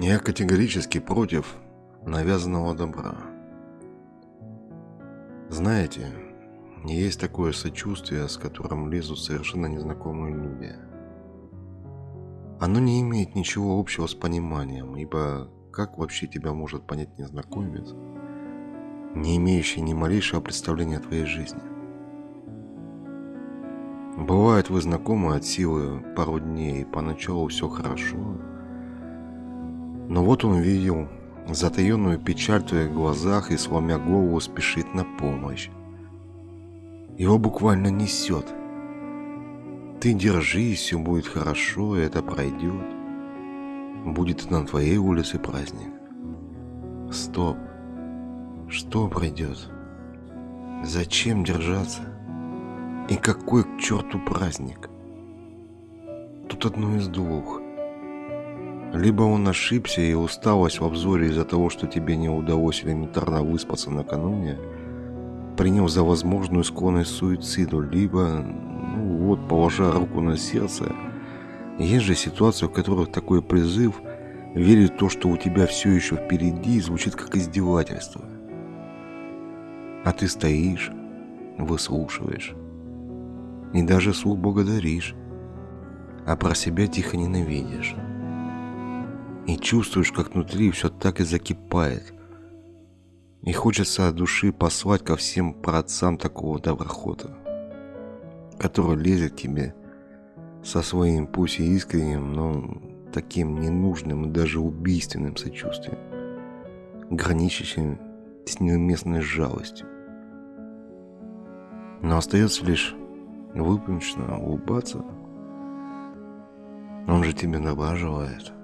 Я категорически против навязанного добра. Знаете, есть такое сочувствие, с которым лезут совершенно незнакомые люди. Оно не имеет ничего общего с пониманием, ибо как вообще тебя может понять незнакомец, не имеющий ни малейшего представления о твоей жизни? Бывает, вы знакомы от силы пару дней, и поначалу все хорошо, но вот он видел затаенную печаль в твоих глазах и, сломя голову, спешит на помощь. Его буквально несет. Ты держись, все будет хорошо, и это пройдет. Будет на твоей улице праздник. Стоп. Что пройдет? Зачем держаться? И какой к черту праздник? Тут одно из двух – либо он ошибся и усталость в обзоре из-за того, что тебе не удалось элементарно выспаться накануне, принял за возможную склонность к суициду, либо, ну вот, положа руку на сердце, есть же ситуации, в которых такой призыв верить в то, что у тебя все еще впереди, звучит как издевательство. А ты стоишь, выслушиваешь и даже слух благодаришь, а про себя тихо ненавидишь и чувствуешь, как внутри все так и закипает. И хочется от души послать ко всем праотцам такого доброхота, который лезет тебе со своим пусть и искренним, но таким ненужным и даже убийственным сочувствием, граничащим с неуместной жалостью. Но остается лишь выпущенно улыбаться. Он же тебе добра.